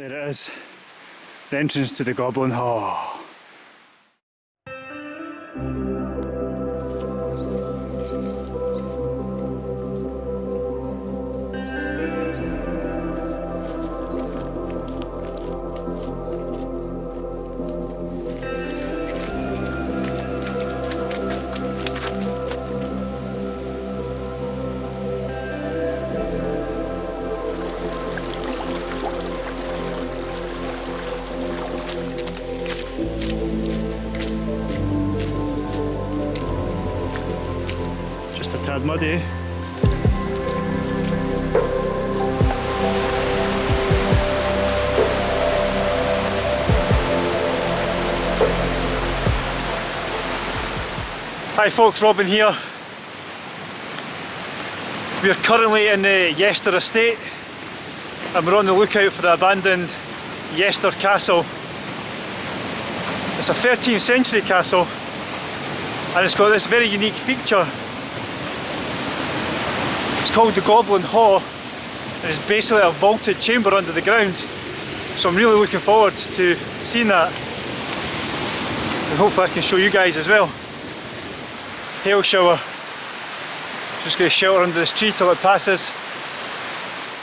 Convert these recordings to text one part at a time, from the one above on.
There it is. The entrance to the Goblin Hall. Muddy. Hi folks, Robin here. We are currently in the Yester estate and we're on the lookout for the abandoned Yester Castle. It's a 13th century castle and it's got this very unique feature. It's called the Goblin Hall it's basically a vaulted chamber under the ground. So I'm really looking forward to seeing that and hopefully I can show you guys as well. Hail shower. Just going to shelter under this tree till it passes.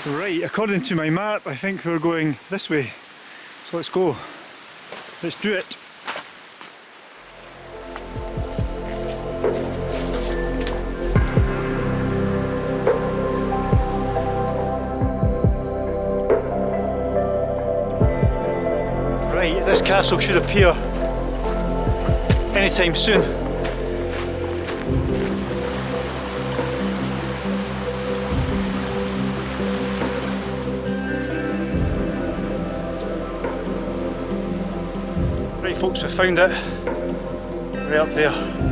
Right, according to my map I think we're going this way. So let's go. Let's do it. This castle should appear anytime soon. Right folks, we found it. Right up there.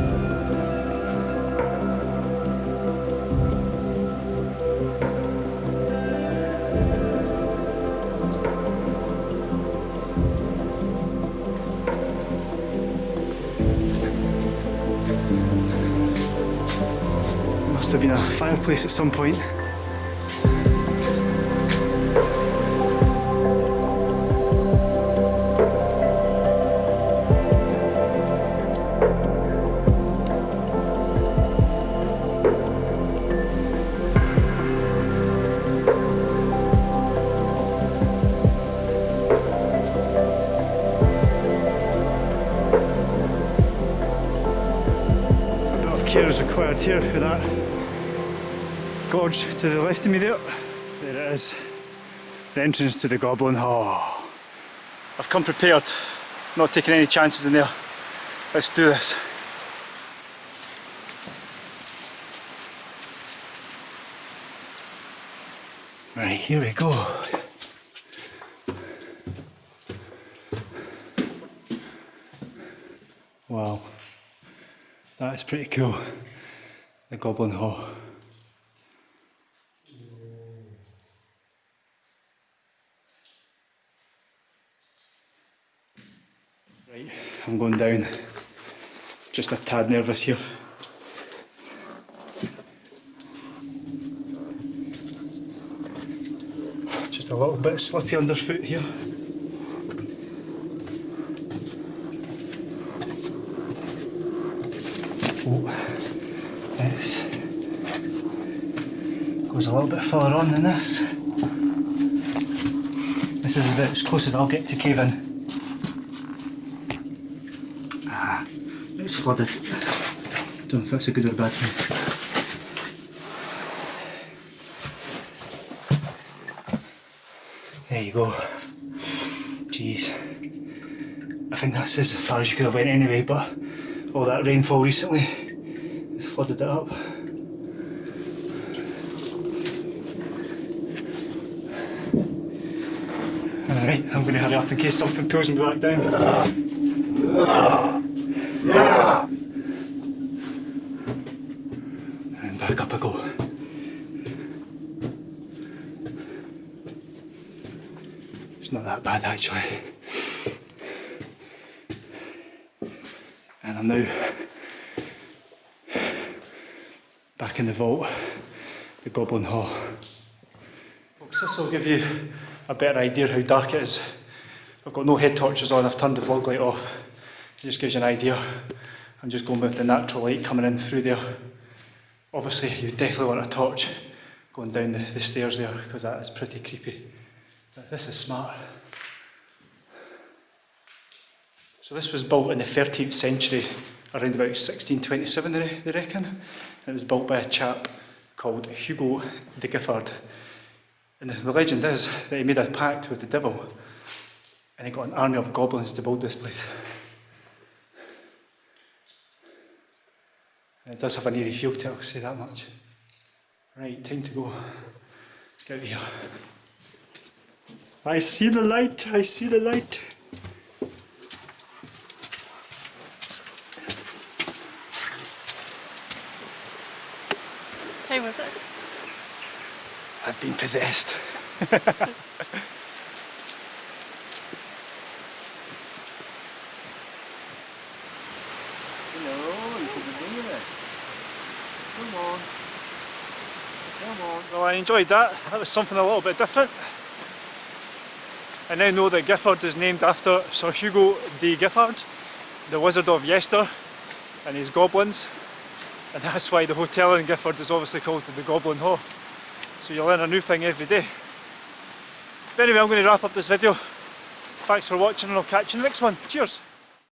Have been a fireplace at some point. Care is required here for that gorge to the left of me there. There it is, the entrance to the Goblin Hall. I've come prepared, not taking any chances in there. Let's do this. Right, here we go. Wow, that is pretty cool. The Goblin Hall. Right, I'm going down. Just a tad nervous here. Just a little bit slippy underfoot here. Oh, this goes a little bit further on than this. This is about as close as I'll get to caving. It's flooded. Don't know if that's a good or bad thing. There you go. Jeez. I think that's as far as you could have went anyway, but all that rainfall recently has flooded it up. Alright, I'm going to hurry up in case something pulls me back down. And back up I go. It's not that bad actually. And I'm now back in the vault, the Goblin Hall. Folks, this will give you a better idea how dark it is. I've got no head torches on, I've turned the vlog light off. It just gives you an idea. I'm just going with the natural light coming in through there. Obviously you definitely want a torch going down the, the stairs there because that is pretty creepy. But this is smart. So this was built in the 13th century, around about 1627 they, reckon. And it was built by a chap called Hugo de Giffard. And the legend is that he made a pact with the devil and he got an army of goblins to build this place. And it does have an eerie feel to it, I'll say that much. Right, time to go. Let's get out of here. I see the light, I see the light. How was it? I've been possessed. Hello, you could be doing it. Come on. Come on. Well, I enjoyed that. That was something a little bit different. I now know that Gifford is named after Sir Hugo de Gifford, the Wizard of Yester, and his goblins. And that's why the hotel in Gifford is obviously called the Goblin Hall. So you learn a new thing every day. But anyway, I'm going to wrap up this video. Thanks for watching and I'll catch you in the next one. Cheers!